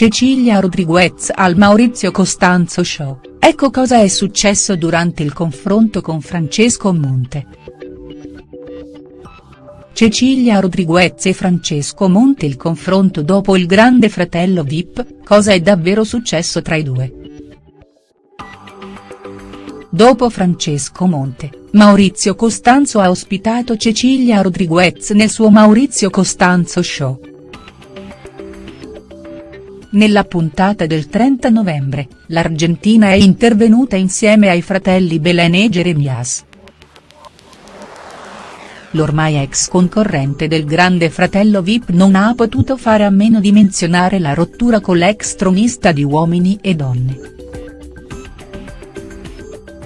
Cecilia Rodriguez al Maurizio Costanzo Show, ecco cosa è successo durante il confronto con Francesco Monte. Cecilia Rodriguez e Francesco Monte il confronto dopo il grande fratello Vip, cosa è davvero successo tra i due?. Dopo Francesco Monte, Maurizio Costanzo ha ospitato Cecilia Rodriguez nel suo Maurizio Costanzo Show. Nella puntata del 30 novembre, l'Argentina è intervenuta insieme ai fratelli Belen e Jeremias. L'ormai ex concorrente del grande fratello Vip non ha potuto fare a meno di menzionare la rottura con l'ex tronista di Uomini e Donne.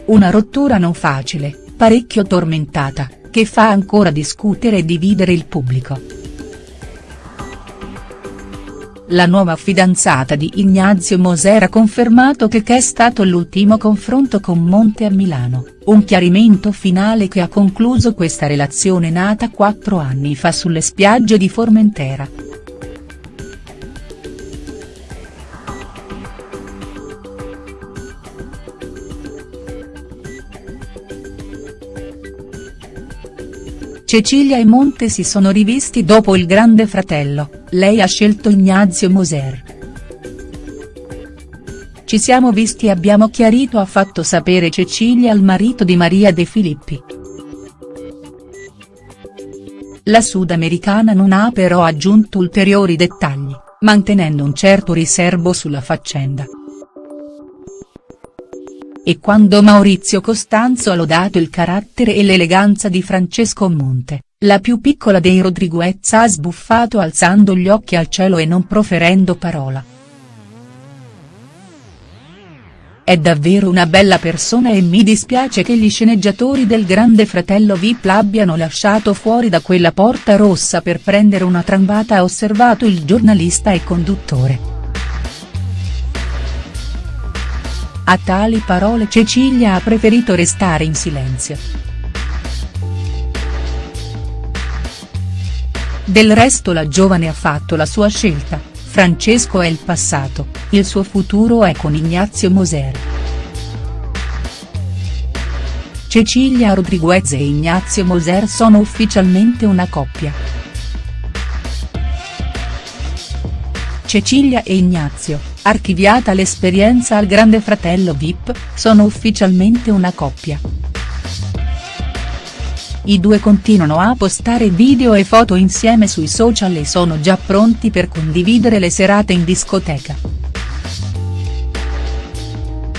Una rottura non facile, parecchio tormentata, che fa ancora discutere e dividere il pubblico. La nuova fidanzata di Ignazio Moser ha confermato che che è stato l'ultimo confronto con Monte a Milano, un chiarimento finale che ha concluso questa relazione nata quattro anni fa sulle spiagge di Formentera. Cecilia e Monte si sono rivisti dopo il grande fratello, lei ha scelto Ignazio Moser. Ci siamo visti e abbiamo chiarito ha fatto sapere Cecilia al marito di Maria De Filippi. La sudamericana non ha però aggiunto ulteriori dettagli, mantenendo un certo riservo sulla faccenda. E quando Maurizio Costanzo ha lodato il carattere e l'eleganza di Francesco Monte, la più piccola dei Rodriguez ha sbuffato alzando gli occhi al cielo e non proferendo parola. È davvero una bella persona e mi dispiace che gli sceneggiatori del grande fratello Vip l'abbiano lasciato fuori da quella porta rossa per prendere una trambata ha osservato il giornalista e conduttore. A tali parole Cecilia ha preferito restare in silenzio. Del resto la giovane ha fatto la sua scelta, Francesco è il passato, il suo futuro è con Ignazio Moser. Cecilia Rodriguez e Ignazio Moser sono ufficialmente una coppia. Cecilia e Ignazio, archiviata l'esperienza al grande fratello Vip, sono ufficialmente una coppia. I due continuano a postare video e foto insieme sui social e sono già pronti per condividere le serate in discoteca.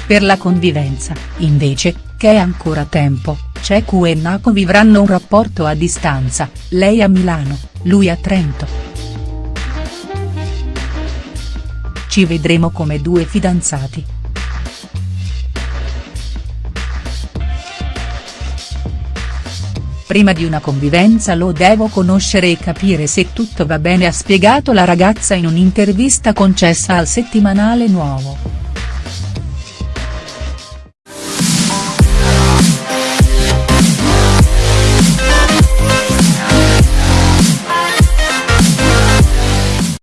Per la convivenza, invece, che è ancora tempo, Cecu e Naco vivranno un rapporto a distanza, lei a Milano, lui a Trento. Ci vedremo come due fidanzati. Prima di una convivenza lo devo conoscere e capire se tutto va bene ha spiegato la ragazza in un'intervista concessa al settimanale Nuovo.